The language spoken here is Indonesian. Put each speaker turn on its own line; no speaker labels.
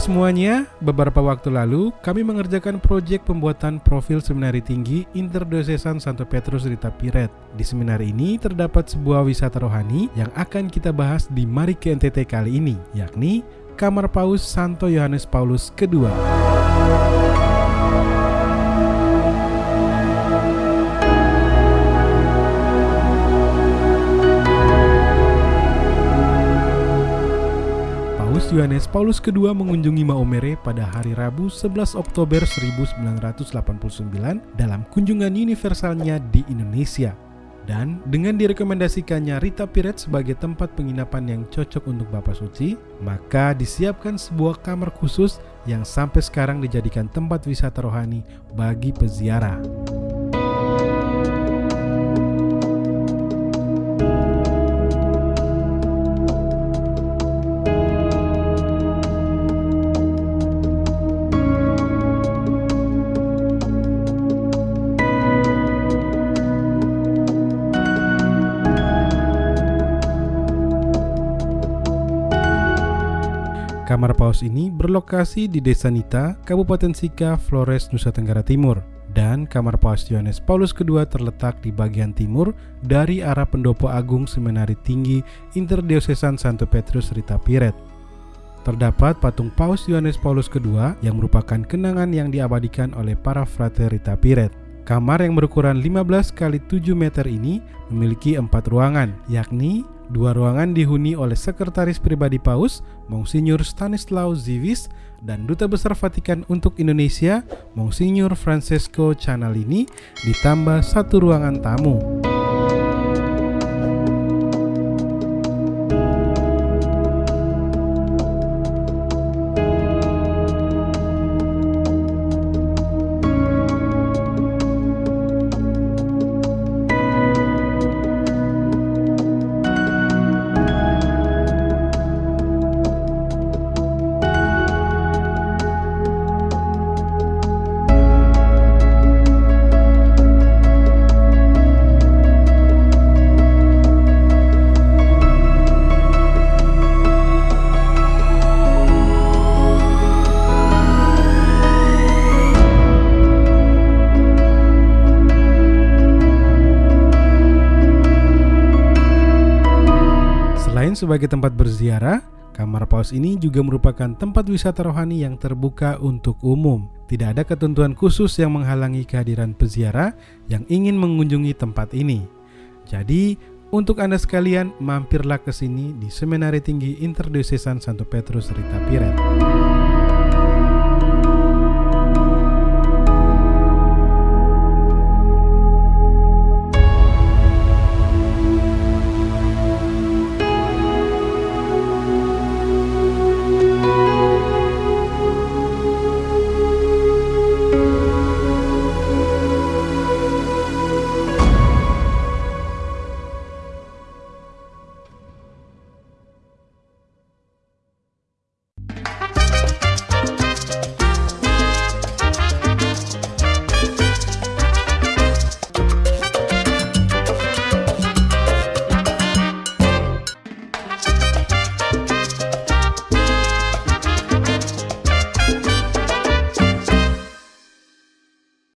semuanya, beberapa waktu lalu kami mengerjakan proyek pembuatan profil Seminari Tinggi Interdiocesan Santo Petrus Rita Piret. Di seminari ini terdapat sebuah wisata rohani yang akan kita bahas di Mari ke NTT kali ini, yakni Kamar Paus Santo Yohanes Paulus II. Yohanes Paulus II mengunjungi Maomere pada hari Rabu 11 Oktober 1989 dalam kunjungan universalnya di Indonesia. Dan dengan direkomendasikannya Rita Piret sebagai tempat penginapan yang cocok untuk Bapak Suci, maka disiapkan sebuah kamar khusus yang sampai sekarang dijadikan tempat wisata rohani bagi peziarah. Kamar Paus ini berlokasi di Desa Nita, Kabupaten Sika, Flores, Nusa Tenggara Timur. Dan Kamar Paus Yohanes Paulus II terletak di bagian timur dari arah pendopo agung Seminari Tinggi Interdiocesan Santo Petrus Rita Piret. Terdapat patung Paus Yohanes Paulus II yang merupakan kenangan yang diabadikan oleh para frater Rita Piret. Kamar yang berukuran 15 kali 7 meter ini memiliki empat ruangan, yakni Dua ruangan dihuni oleh Sekretaris Pribadi Paus, Monsinyur Stanislaw Zivis, dan Duta Besar Vatikan untuk Indonesia, Monsinyur Francesco Canalini, ditambah satu ruangan tamu. Selain sebagai tempat berziarah, Kamar Paus ini juga merupakan tempat wisata rohani yang terbuka untuk umum. Tidak ada ketentuan khusus yang menghalangi kehadiran peziarah yang ingin mengunjungi tempat ini. Jadi, untuk Anda sekalian, mampirlah ke sini di Seminari Tinggi Interdiocesan Santo Petrus Rita Piret.